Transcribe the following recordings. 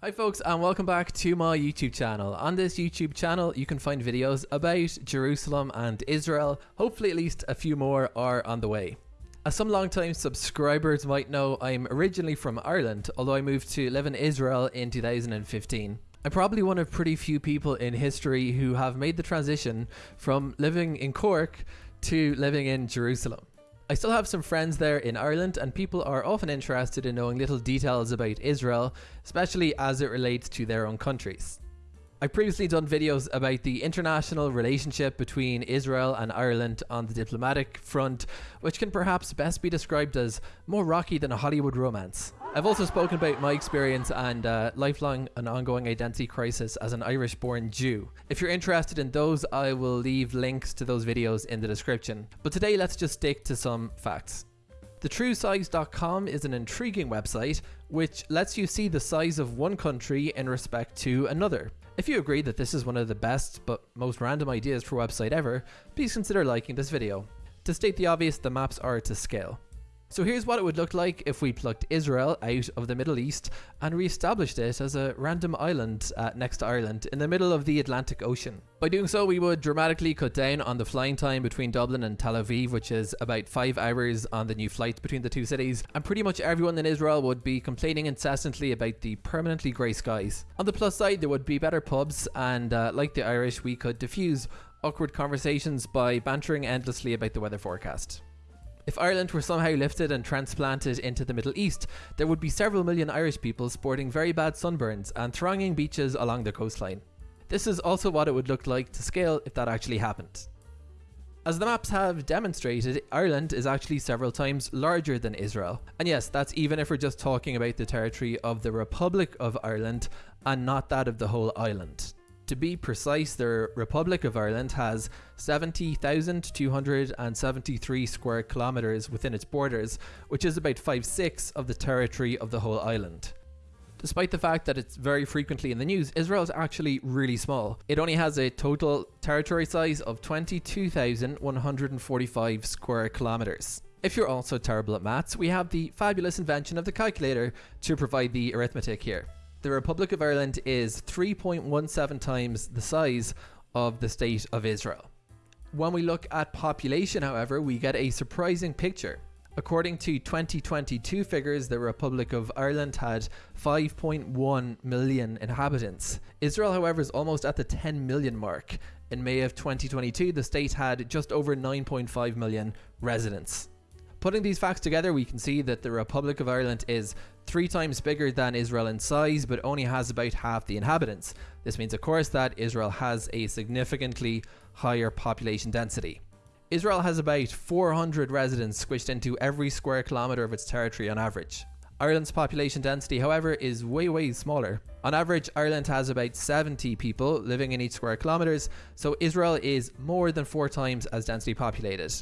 Hi folks and welcome back to my YouTube channel. On this YouTube channel you can find videos about Jerusalem and Israel, hopefully at least a few more are on the way. As some long-time subscribers might know, I'm originally from Ireland, although I moved to live in Israel in 2015. I'm probably one of pretty few people in history who have made the transition from living in Cork to living in Jerusalem. I still have some friends there in Ireland and people are often interested in knowing little details about Israel, especially as it relates to their own countries. I've previously done videos about the international relationship between Israel and Ireland on the diplomatic front, which can perhaps best be described as more rocky than a Hollywood romance. I've also spoken about my experience and uh, lifelong and ongoing identity crisis as an Irish born Jew. If you're interested in those, I will leave links to those videos in the description. But today, let's just stick to some facts. TheTrueSize.com is an intriguing website which lets you see the size of one country in respect to another. If you agree that this is one of the best but most random ideas for a website ever, please consider liking this video. To state the obvious, the maps are to scale. So here's what it would look like if we plucked Israel out of the Middle East and re-established it as a random island uh, next to Ireland in the middle of the Atlantic Ocean. By doing so, we would dramatically cut down on the flying time between Dublin and Tel Aviv, which is about 5 hours on the new flights between the two cities, and pretty much everyone in Israel would be complaining incessantly about the permanently grey skies. On the plus side, there would be better pubs, and uh, like the Irish, we could diffuse awkward conversations by bantering endlessly about the weather forecast. If Ireland were somehow lifted and transplanted into the Middle East, there would be several million Irish people sporting very bad sunburns and thronging beaches along the coastline. This is also what it would look like to scale if that actually happened. As the maps have demonstrated, Ireland is actually several times larger than Israel. And yes, that's even if we're just talking about the territory of the Republic of Ireland and not that of the whole island. To be precise, the Republic of Ireland has 70,273 square kilometres within its borders, which is about 5-6 of the territory of the whole island. Despite the fact that it's very frequently in the news, Israel is actually really small. It only has a total territory size of 22,145 square kilometres. If you're also terrible at maths, we have the fabulous invention of the calculator to provide the arithmetic here the Republic of Ireland is 3.17 times the size of the State of Israel. When we look at population, however, we get a surprising picture. According to 2022 figures, the Republic of Ireland had 5.1 million inhabitants. Israel, however, is almost at the 10 million mark. In May of 2022, the state had just over 9.5 million residents. Putting these facts together, we can see that the Republic of Ireland is three times bigger than Israel in size, but only has about half the inhabitants. This means, of course, that Israel has a significantly higher population density. Israel has about 400 residents squished into every square kilometre of its territory on average. Ireland's population density, however, is way, way smaller. On average, Ireland has about 70 people living in each square kilometres, so Israel is more than four times as densely populated.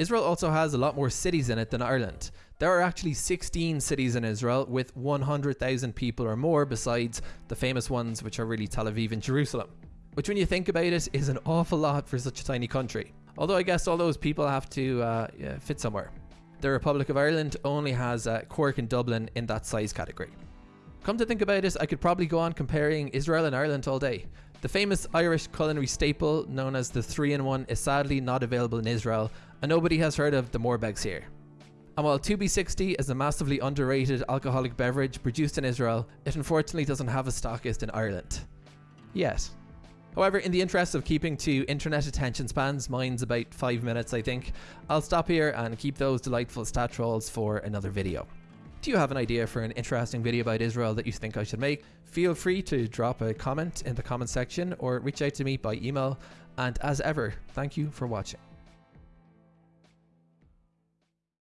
Israel also has a lot more cities in it than Ireland. There are actually 16 cities in Israel with 100,000 people or more besides the famous ones which are really Tel Aviv and Jerusalem. Which when you think about it is an awful lot for such a tiny country. Although I guess all those people have to uh, yeah, fit somewhere. The Republic of Ireland only has uh, Cork and Dublin in that size category. Come to think about it, I could probably go on comparing Israel and Ireland all day. The famous Irish culinary staple known as the 3-in-1 is sadly not available in Israel and nobody has heard of the Moerbegs here. And while Tubi 60 is a massively underrated alcoholic beverage produced in Israel, it unfortunately doesn't have a stockist in Ireland. Yet. However, in the interest of keeping to internet attention spans, mine's about 5 minutes I think, I'll stop here and keep those delightful stat trolls for another video. Do you have an idea for an interesting video about Israel that you think I should make? Feel free to drop a comment in the comment section or reach out to me by email. And as ever, thank you for watching.